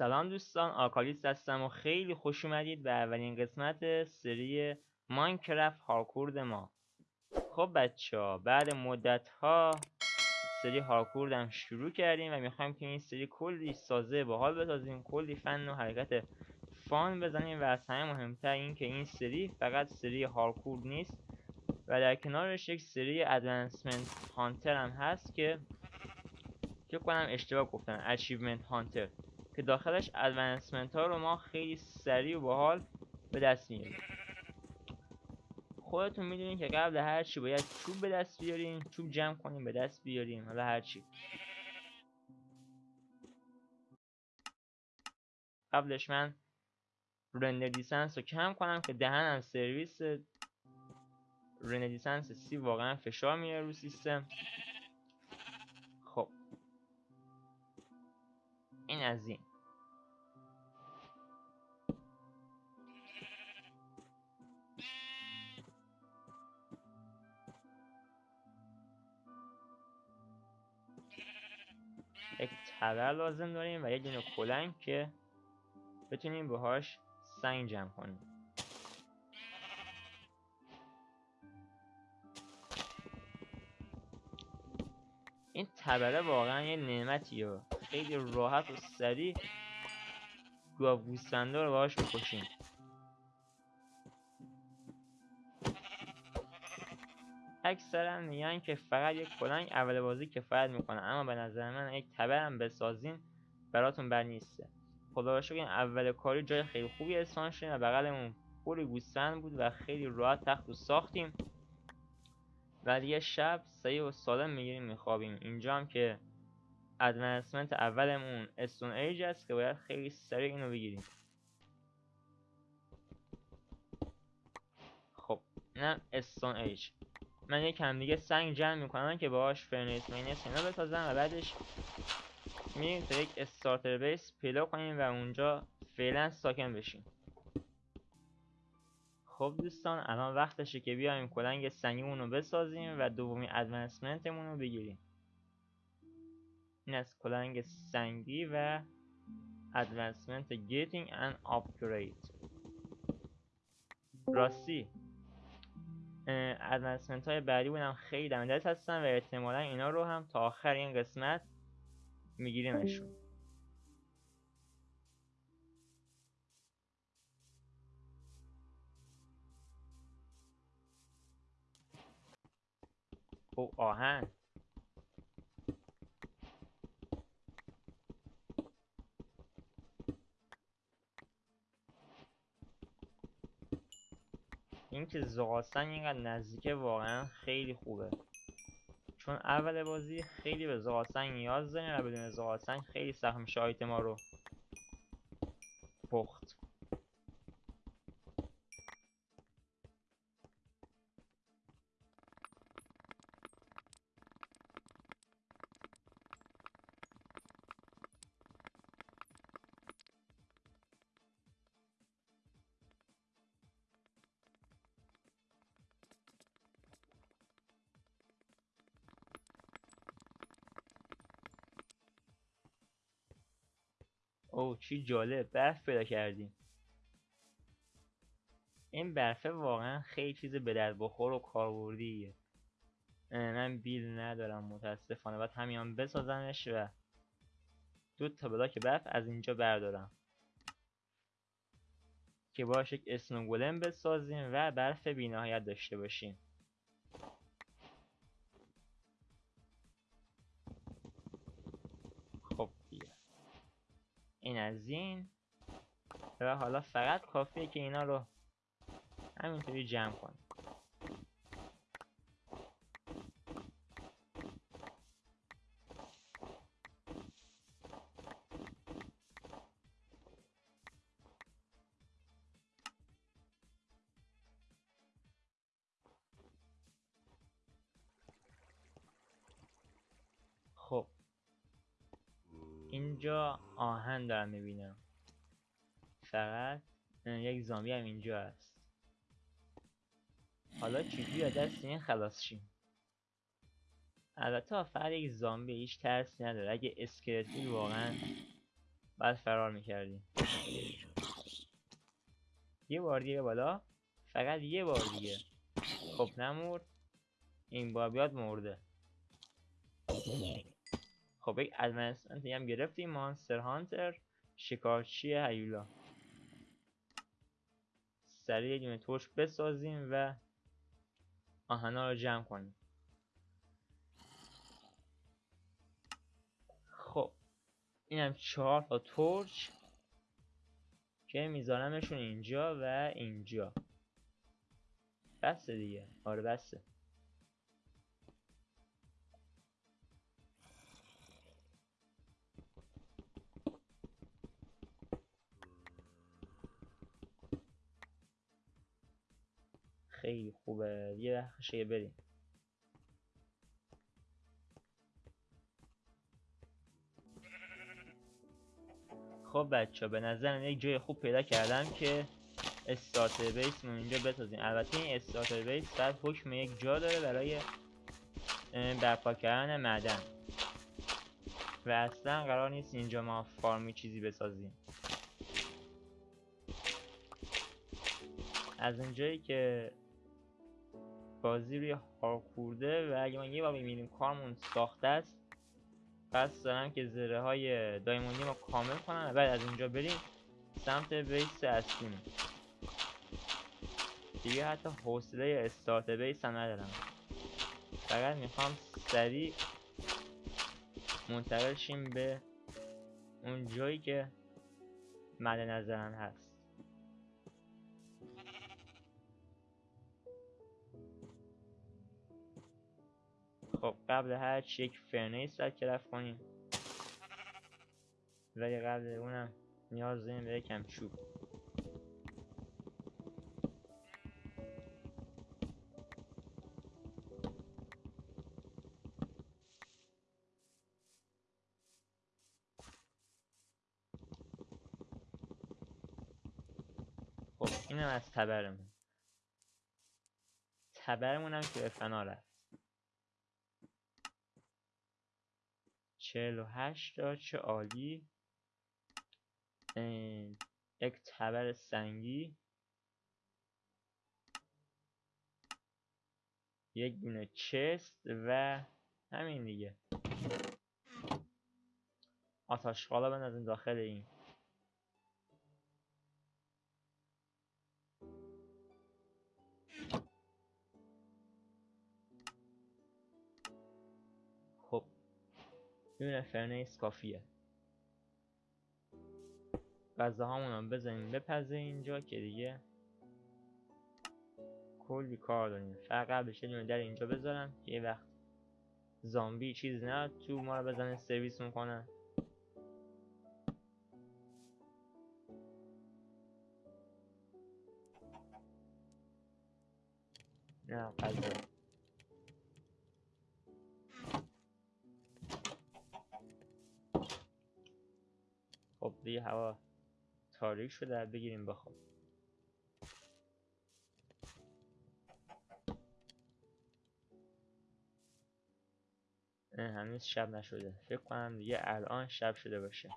سلام دوستان آکالیس هستم و خیلی خوش اومدید به اولین قسمت سری ماینکرافت هارکورد ما. خب بچه ها بعد مدت ها سری هارکورد هم شروع کردیم و می‌خوایم که این سری کلی سازه باحال بسازیم کلی فن و حرکت فان بزنیم و از همه مهمتر این که این سری فقط سری هارکورد نیست و در کنارش یک سری ادوانسمنت هانتر هم هست که فکر کنم اشتباه گفتم Achievement Hunter. که داخلش advancement ها رو ما خیلی سریع و باحال به دست میاریم. خودتون می‌دونین که قبل هر چی باید چوب به دست بیاریم چوب جمع کنیم به دست بیاریم حالا هر چی قبلش من render distance رو کم کنم که دهنم سرویس render distance سی واقعا فشار میاره رو سیستم. خب. این از این. تبر لازم داریم و یک دونه کلنگ که بتونیم باهاش سنگ جمع کنیم. این تبره واقعا یه نعمتیه. خیلی راحت و سریع گاوگوسفندا رو باهاش می‌کشیم. اکثرا میگن که فقط یک کلنگ اول بازی کفایت می‌کنه. اما به نظر من یک تبرم بسازین براتون بر نیسته. خدا رو این اول کاری جای خیلی خوبی اسپان شدیم و بغلمون پول گوسفند بود و خیلی راحت تخت رو ساختیم. و دیگه شب صحیح و سالم می‌گیریم میخوابیم. اینجا هم که advancement اولمون Stone Age است که باید خیلی سریع اینو بگیریم. خب اینم Stone Age. من یکم دیگه سنگ جمع می‌کنم که باهاش furnace مینس اینا بسازم و بعدش میریم تا یک starter base پیدا کنیم و اونجا فعلا ساکن بشیم. خب دوستان الان وقتشه که بیایم کلنگ سنگیمون رو بسازیم و دومی ادوانسمنتمون رو بگیریم. این از کلنگ سنگی و ادوانسمنت getting and upgrade. راستی؟ ادوانسمنت های بعدی بودم. خیلی دم دست هستن و احتمالا اینا رو هم تا آخر این قسمت میگیریمشون. او آهن. اینکه زغالسنگ اینقدر نزدیکه واقعا خیلی خوبه. چون اول بازی خیلی به زغالسنگ نیاز داریم و بدون زغالسنگ خیلی سخت میشه آیتما رو پخت اوه چی جالب. برف پیدا کردیم. این برفه واقعا خیلی چیز به درد بخور و کاربردیه. من بیل ندارم متاسفانه. باید همیان بسازمش و دو تا بلاک برف از اینجا بردارم. که باش یک اسنوگولم بسازیم و برف بینهایت داشته باشیم. این از این. و حالا فقط کافیه که اینا رو همینطوری جمع کنیم. آهن دارم می‌بینم. فقط یک زامبی هم اینجا هست. حالا چجوری از دست این خلاص شیم. البته فقط یک زامبی هیچ ترسی نداره. اگه اسکلت بود واقعا بعد فرار می‌کردیم. یه بار دیگه بالا. فقط یه بار دیگه. خب نمورد این بار بیاد مرده. خب یک ادونسمنت هم گرفتیم. مانستر هانتر شکارچی هیولا. سریع دونه توش بسازیم و آهنا رو جمع کنیم. خب اینم چهار تا تورچ که میذارمشون اینجا و اینجا. بسته دیگه. آره بسته خوبه یه وقتشه بریم. خب بچه به نظر یک جای خوب پیدا کردم که استارتر بیس مون اینجا بسازیم. البته این استارتر بیس بعد حکم یک جا داره برای برپا کردن معدن. و اصلا قرار نیست اینجا ما فارمی چیزی بسازیم. از اونجایی که بازی روی هارکورده و اگه ما یه بار می‌بینیم کارمون ساخته است پس دارم که زره های دایموندی ما کامل کنم و بعد از اینجا بریم سمت بیس اصلیم دیگه حتی حوصله استارت بیس هم ندارم. فقط می‌خوام سریع منتقل شیم به اون جایی که مد نظرم هست. خب قبل هر چی یک فرنیس رفت کنیم. ولی قبل اونم نیاز داریم به یکم چوب. خب اینم از تبرمون. تبرمون هم که به فنا رفت. چهل و هشت چه عالی. یک تبر سنگی. یک دونه چست و همین دیگه. آتش خالا بندازیم داخل این. یه فرنیس کافیه غذاهامون هم بزنیم بپزه اینجا که دیگه کلی کار داریم. فقط بشه دونه در اینجا بذارم. یه وقت زامبی چیز نه تو ما رو بزنه سرویس می‌کنه. نه غذا. دیگه هوا تاریک شده بگیریم بخواب. هنوز شب نشده. فکر کنم دیگه الان شب شده باشه.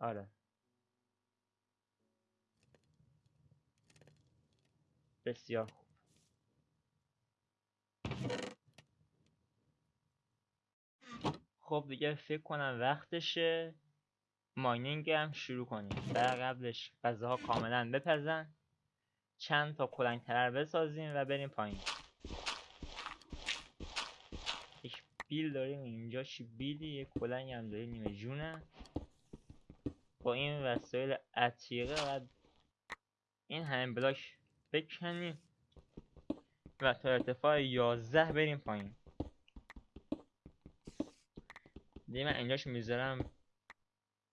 آره. بسیار خب دیگه فکر کنم وقتشه. ماینینگ هم شروع کنیم. در قبلش غذاها کاملا بپزن. چند تا کلنگ ترر بسازیم و بریم پایین. یک بیل داریم اینجا. چی بیلی؟ یک کلنگ هم داریم نیمه جونه با این وسایل عتیقه و این همه بلاک بکنیم و تا ارتفاع 11 بریم پایین. دیگه من اینجاش می‌ذارم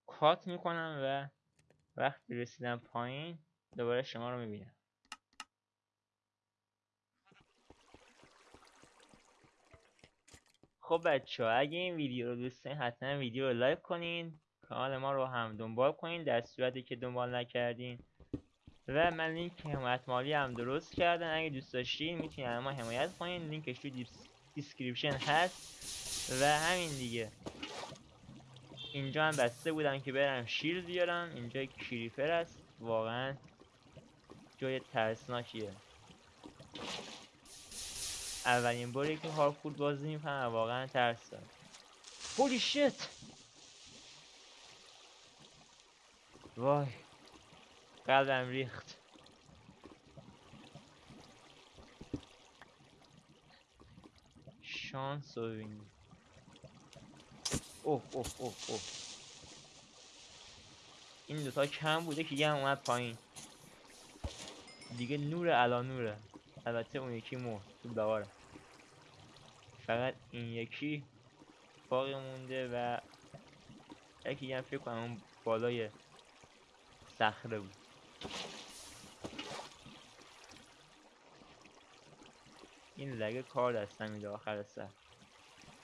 کات می‌کنم و وقتی رسیدم پایین دوباره شما رو می‌بینم. خب بچه اگه این ویدیو رو دوست دارین حتما ویدیو رو لایک کنین کانال ما رو هم دنبال کنین در صورتی که دنبال نکردین. و من لینک حمایت مالی هم درست کردن اگه دوست داشتین می‌تونین ما حمایت کنین. لینکش تو description هست. و همین دیگه. اینجا هم بسته بودم که برم شیر بیارم اینجا کریپر است واقعا جای ترسناکیه. اولین باری که هارکود بازی می‌کنم واقعا ترس دارم هولی شت وای. قلبم ریخت. شانس ببینید اوه اوه اوه اوه. این دوتا کم بوده که یه هم اومد پایین. دیگه نور علا نوره. البته اون یکی مرد تو دواره فقط این یکی باقی مونده و یکی هم فکر کنم اون بالای صخره بود. این لگه کار دستم میده آخر سر.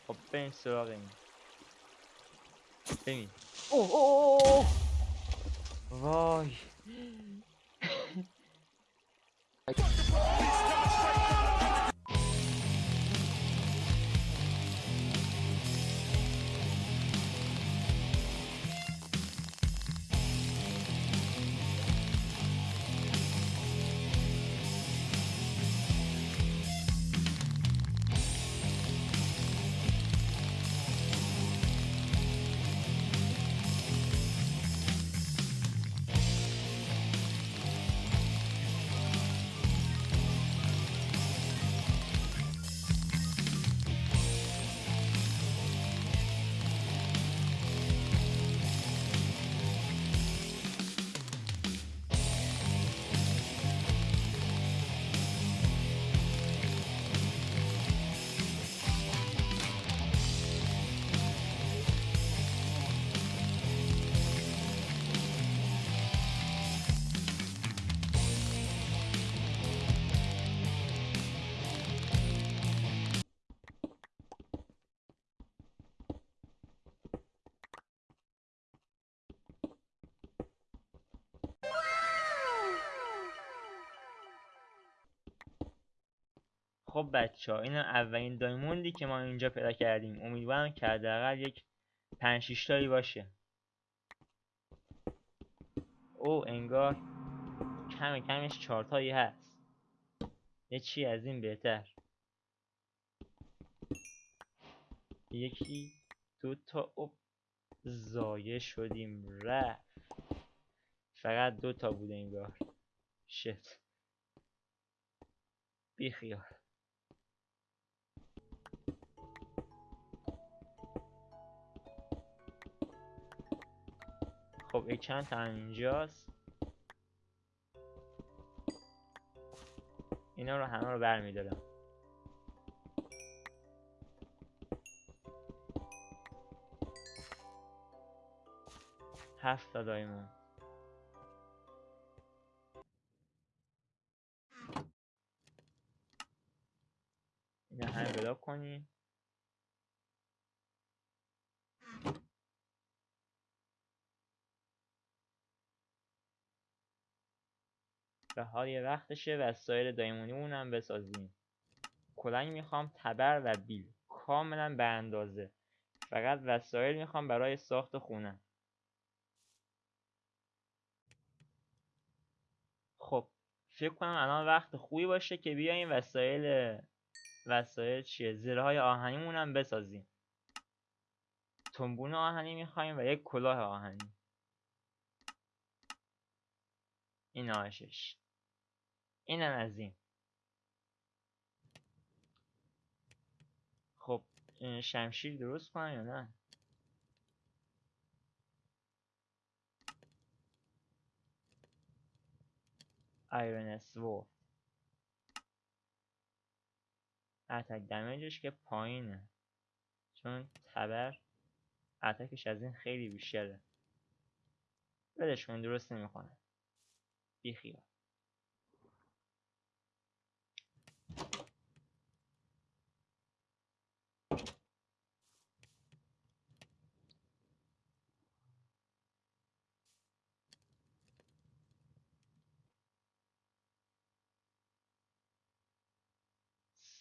خب بریم سراغ این. ببین اوه اوه اوه وای خب بچه ها این اولین دایموندی که ما اینجا پیدا کردیم. امیدوارم که حداقل یک پنج شیش تایی باشه. او انگار کم کمش چهار تایی هست. یه چی از این بهتر. یکی دو تا اوب زایه شدیم. رفت. فقط دو تا بوده انگار. شت. بیخیال. خب این چند تا اینجاست؟ اینا رو همه رو برمیدارم هفت تا دایمون. اینا همه بلاک کنیم حال وقتشه وسایل دایمونیمون هم بسازیم. کلنگ می‌خوام تبر و بیل. کاملا به اندازه. فقط وسایل می‌خوام برای ساخت خونه. خب فکر کنم الان وقت خوبی باشه که بیایم وسایل وسایل چیه؟ زره های آهنیمون هم بسازیم. تنبون آهنی می‌خوایم و یک کلاه آهنی. این آشش اینم از این. خب شمشیر درست کنم یا نه؟ ایرون اسوو اتک دمیجش که پایینه. چون تبر اتکش از این خیلی بیشتره. ولش کن درست نمی‌کنه. بیخیال.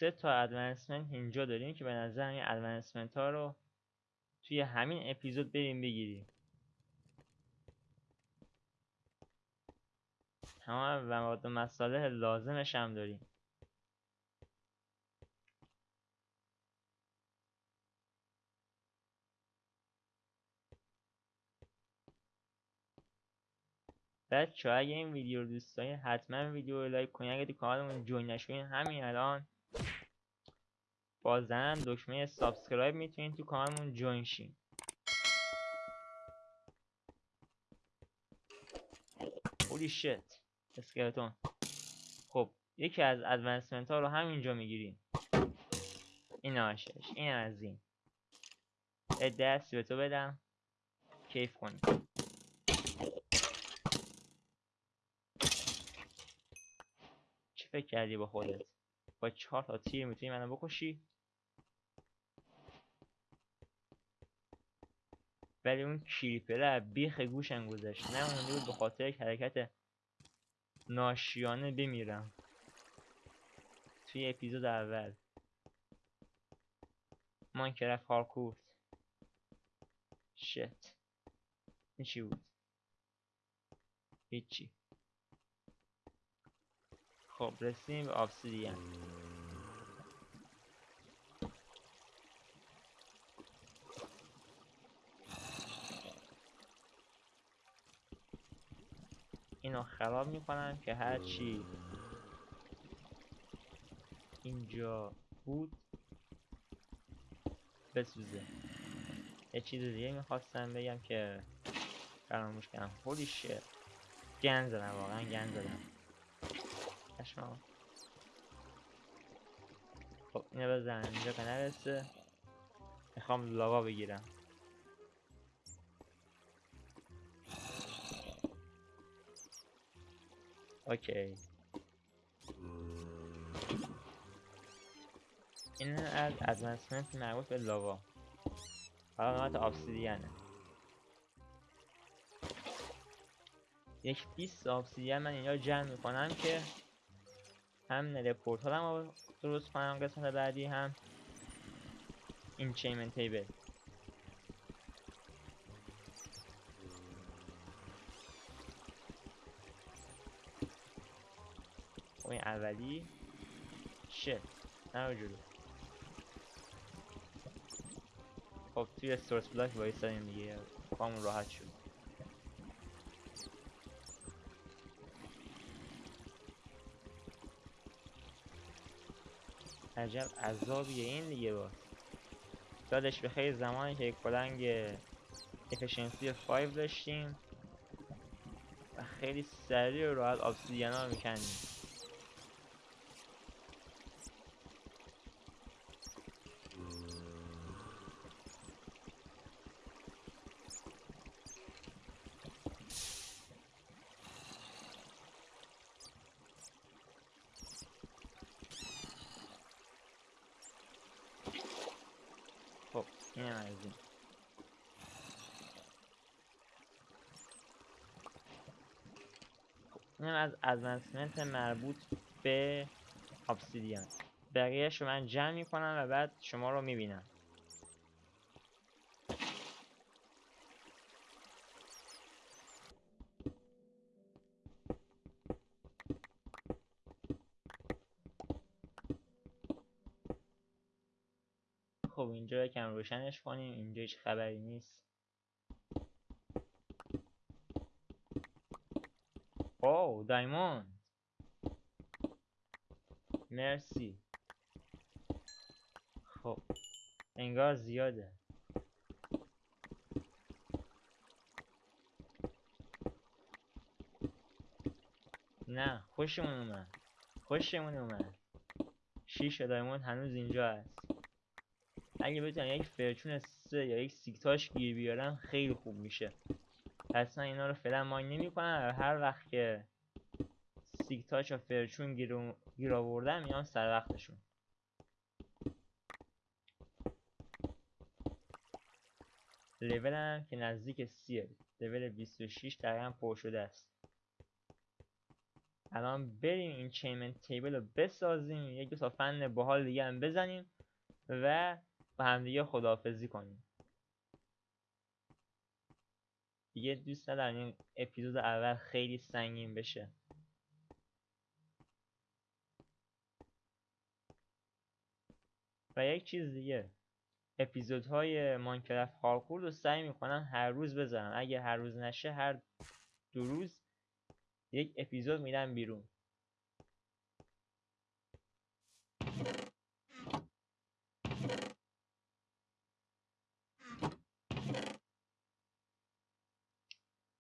سه تا ادوانسمنت اینجا داریم که به نظر این ادوانسمنت ها رو توی همین اپیزود بریم بگیریم. تمام مواد و مصالح لازمش هم داریم. بچه اگه این ویدیو رو دوست دارین حتما ویدیو رو لایک کنین. اگه تو کانالمون جوین نشوین همین الان با زدن دکمه subscribe می‌تونین تو کانالمون join شین. holy shit skeleton. خب یکی از advancement ها رو همینجا می‌گیریم این آشش این از این. دست به بدم. کیف کنیم. فکر کردی با خودت؟ با چهار تا تیر می‌تونی منو بکشی؟ ولی اون کریپره بیخ گوشم گذاشت. نه بود به خاطر یک حرکت ناشیانه بمیرم. توی اپیزود اول. ماینکرافت هارکورت شت. این چی بود؟ هیچی. خب رسیم به آبسیدین اینو خراب می‌کنم که هرچی اینجا بود بسوزه. یه چیز دیگه می‌خواستم بگم که فراموش کردم هولی شت گن زدم واقعا گن زدم. پشمام خب اینو بزن. اینجا که نرسه می‌خوام لاوا بگیرم. اوکی. این از ادوانسمنت مربوط به لاوا. حالا نوبت آبسیدیانه یک 20 آبسیدین من اینجا جمع می‌کنم که هم نره پورتال هم درست کنم قسمت بعدی هم این چیمن تیبل. خب این اولی. شت نه جلو. خب توی سورس بلاک وایستادیم دیگه. کامون راحت شد. عجب عذابیه این دیگه با. دادش به خیلی زمانی که یک پلنگ افشنسی 5 داشتیم. و خیلی سریع و راحت آبسیدیان ها رو میکندیم خب اینم از این خب اینم از ادوانسمنت مربوط به obsidian بقیهش رو من جمع می‌کنم و بعد شما رو می‌بینم. خب اینجا یکم روشنش کنیم. اینجا هیچ خبری نیست. اوه دایموند. مرسی. خب انگار زیاده. نه خوشمون اومد. خوشمون اومد. شیش دایموند هنوز اینجا هست. اگه بتونم یک فرچون سه یا یک سیکتاش گیر بیارم خیلی خوب میشه. پس من اینا رو فعلا ماین نمی کنم هر وقت که سیکتاش و فرچون گیر, گیر آوردم میان سر وقتشون. لولم که نزدیک سیه. لول 26 دقیقا پر شده است. الان بریم این چیمن تیبل رو بسازیم. یک دو تا فن باحال دیگه هم بزنیم و با همدیگه خداحافظی کنیم. دیگه دوست ندارم این اپیزود اول خیلی سنگین بشه. و یک چیز دیگه اپیزودهای ماینکرافت هارکور رو سعی می‌کنم هر روز بذارم. اگه هر روز نشه هر دو روز یک اپیزود میدم بیرون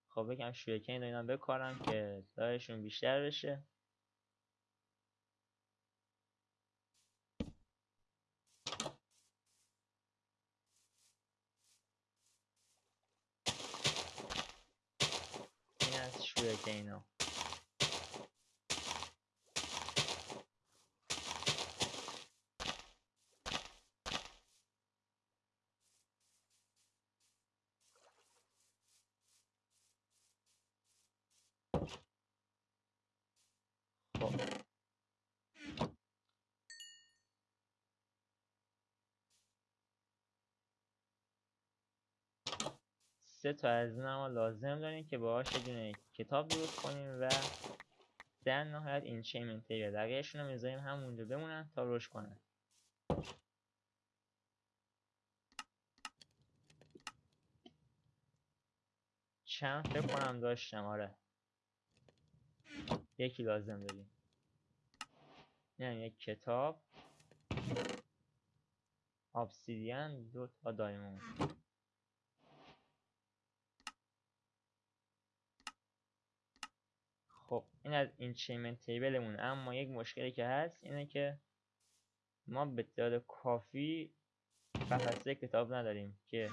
خب بگم شویکین اینا بکارم که دارشون بیشتر بشه. این از شویکینا سه تا از لازم داریم که باهاش یه کتاب درست کنیم و در نهایت این چیمنت تیبل بقیهشون رو می‌ذاریم همونجا بمونن تا رشد کنن. چند فکر کنم داشتم آره. یکی لازم داریم. یعنی یک کتاب. obsidian دو تا diamond خب این از enchantment table مون. اما یک مشکلی که هست اینه که ما به تعداد کافی قفسه کتاب نداریم که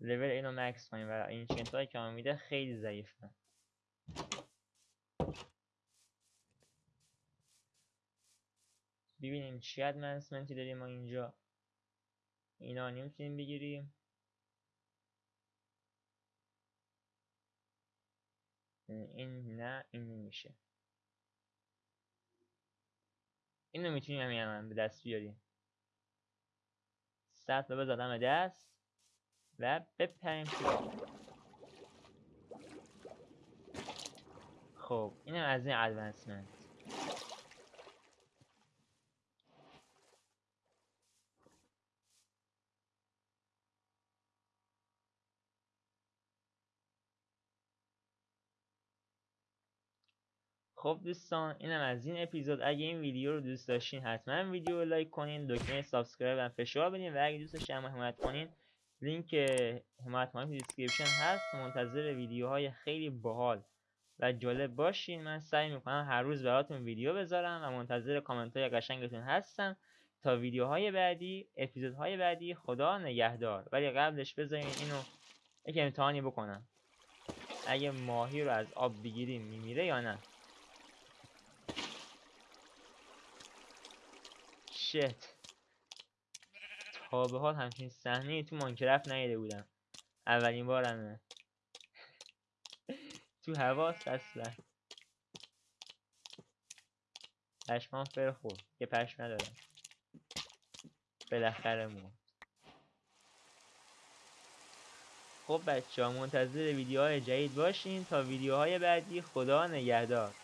لول اینو max کنیم و enchant هایی که ما میده خیلی ضعیفه ببینیم چی ادمنسمنتی داریم ما اینجا. اینا نمی‌تونیم بگیریم. این نه این نمیشه. اینو می‌تونیم همین الان به دست بیاریم. سطح رو بزادم دست و بپریم خب اینم از این advancement خب دوستان اینم از این اپیزود. اگه این ویدیو رو دوست داشتین حتما ویدیو رو لایک کنین دکمه subscribe و فشار بدین. و اگه دوست داشتین حمایت کنین لینک حمایت ما description هست. منتظر ویدیوهای خیلی باحال و جالب باشین. من سعی می‌کنم هر روز براتون ویدیو بذارم و منتظر کامنت های قشنگتون هستم. تا ویدیوهای بعدی اپیزودهای بعدی خدا نگهدار. ولی قبلش بذارین اینو یک امتحانی بکنم. اگه ماهی رو از آب بگیریم میمیره یا نه؟ shit. تا به حال همچین صحنه تو مانکرفت ندیده بودم. اولین بارمه. تو هواست اصلا پشمان فر خورد که پشم ندارم. بالاخره مرد خب بچه ها منتظر ویدیوهای جدید باشین تا ویدیوهای بعدی. خدا نگهدار.